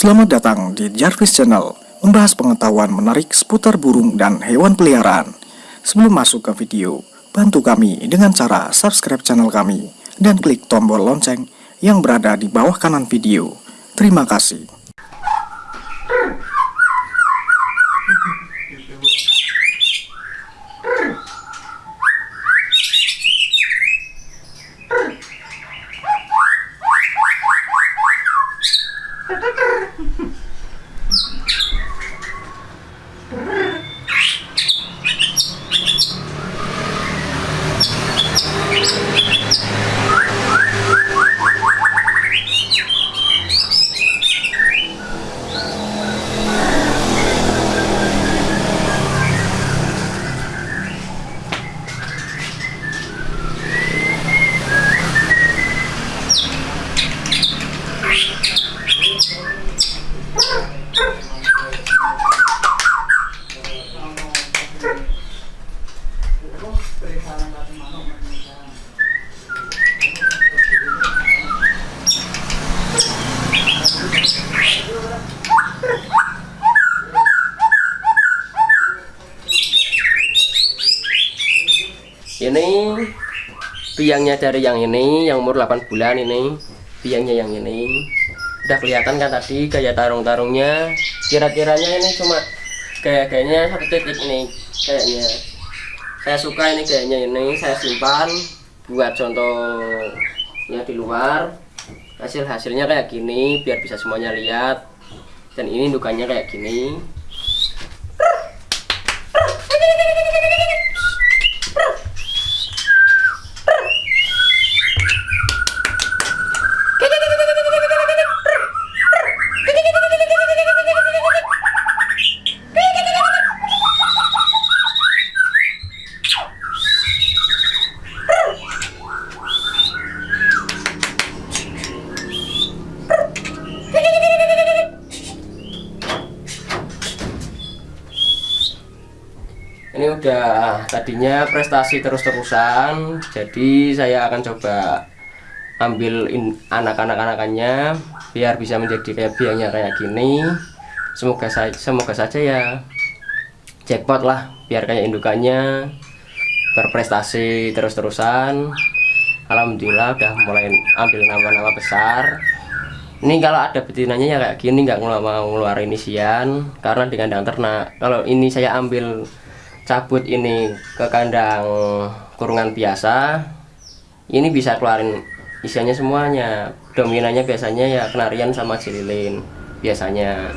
Selamat datang di Jarvis Channel, membahas pengetahuan menarik seputar burung dan hewan peliharaan. Sebelum masuk ke video, bantu kami dengan cara subscribe channel kami dan klik tombol lonceng yang berada di bawah kanan video. Terima kasih. Biangnya dari yang ini yang umur 8 bulan ini. Biangnya yang ini. Udah kelihatan kan tadi kayak tarung-tarungnya. Kira-kiranya ini cuma kayak kayaknya satu titik ini kayaknya. Saya suka ini kayaknya ini saya simpan buat contohnya di luar. Hasil hasilnya kayak gini biar bisa semuanya lihat. Dan ini indukannya kayak gini tadinya prestasi terus-terusan jadi saya akan coba ambil anak-anak anakannya biar bisa menjadi kayak biangnya kayak gini. Semoga saya semoga saja ya jackpot lah biar kayak indukannya berprestasi terus-terusan. Alhamdulillah udah mulai ambil nama-nama besar. Ini kalau ada betinanya ya kayak gini nggak mau ngeluarin isian karena di kandang ternak. Kalau ini saya ambil cabut ini ke kandang kurungan biasa. Ini bisa keluarin isiannya semuanya. Dominannya biasanya ya kenarian sama cililin biasanya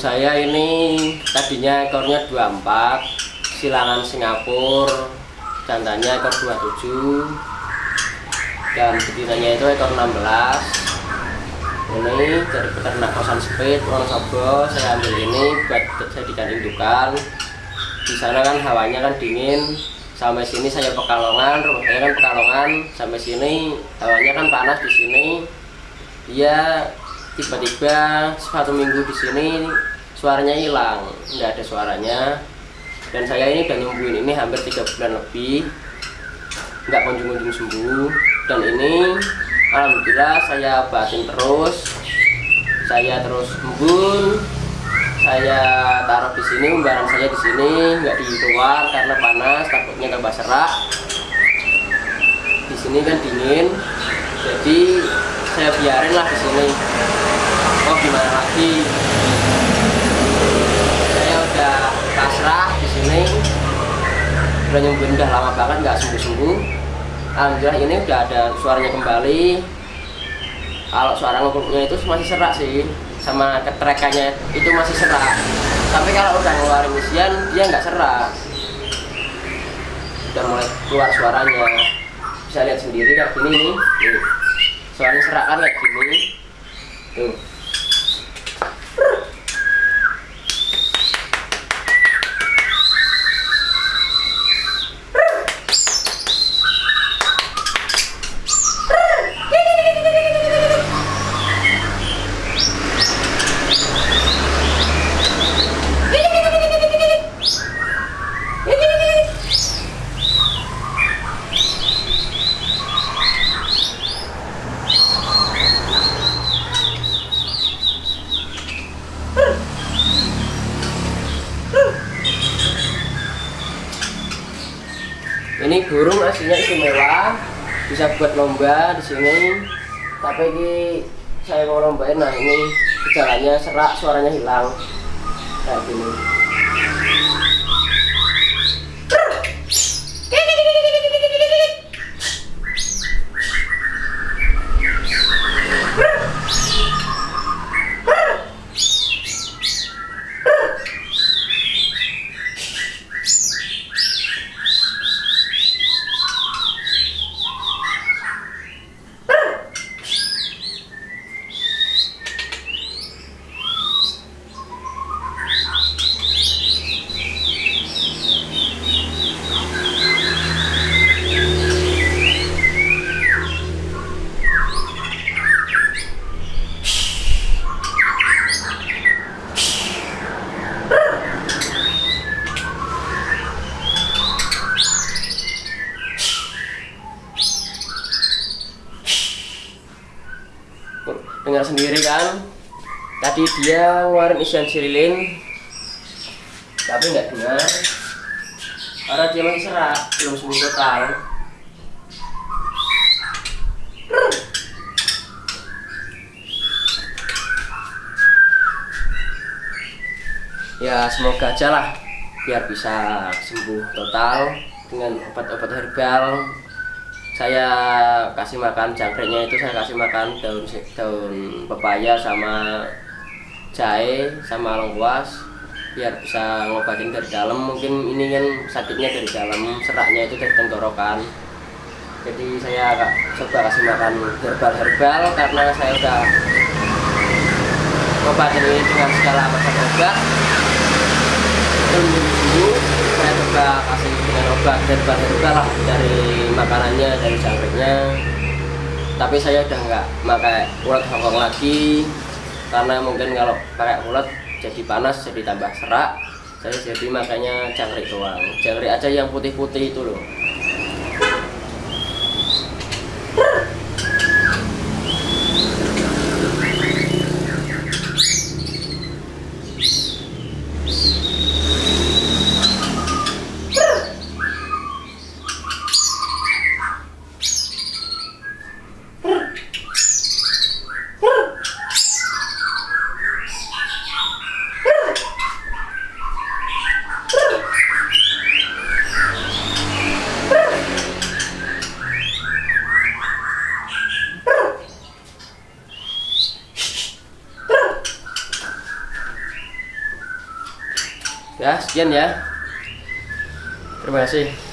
saya ini tadinya ekornya 24 silangan Singapura jantannya ekor 27 dan betinanya itu ekor 16 ini dari peternak kosan speed Wonosobo saya ambil ini buat jadikan indukan. Di sana kan hawanya kan dingin sampai sini saya pekalongan rumah saya kan pekalongan. Sampai sini hawanya kan panas di sini. Dia tiba-tiba satu minggu di sini suaranya hilang. Nggak ada suaranya. Dan saya ini udah nyembuhin. Ini hampir tiga bulan lebih. Nggak kunjung-kunjung sembuh. Dan ini alhamdulillah saya obatin terus. Saya terus embun saya taruh di sini umbaran saya di sini. Nggak di luar karena panas takutnya tambah serak. Di sini kan dingin. Jadi saya biarin lah di sini. Oh gimana lagi? Saya udah pasrah di sini. Udah nyembuhin udah lama banget nggak sembuh sembuh alhamdulillah ini udah ada suaranya kembali. Kalau suara ngepuknya itu masih serak sih sama ketrekannya itu masih serak. Tapi kalau udah ngeluarin isian dia nggak serak. Udah mulai keluar suaranya. Bisa lihat sendiri kayak gini nih nih suaranya serak kan kayak gini. Tuh ini burung aslinya istimewa bisa buat lomba di sini. Tapi ini saya mau lombain nah ini gejalanya serak suaranya hilang. Kayak gini dengar sendiri kan? Tadi dia ngeluarin isian sirilin tapi nggak dengar karena dia masih serak belum sembuh total ya semoga aja lah biar bisa sembuh total dengan obat-obat herbal saya kasih makan jangkriknya itu saya kasih makan daun daun pepaya sama jahe sama lengkuas biar bisa ngobatin dari dalam. Mungkin ini kan sakitnya dari dalam seraknya itu dari tenggorokan. Jadi saya agak coba kasih makan herbal-herbal karena saya udah ngobatin ini dengan segala macam obat. Belum sembuh saya coba kasih dengan obat herbal-herbal lah dari makanannya dari jangkriknya tapi saya udah nggak pakai ulat hongkong lagi karena mungkin kalau pakai ulat jadi panas jadi tambah serak. Saya jadi makanya jangkrik doang. Jangkrik aja yang putih-putih itu loh ya sekian ya. Terima kasih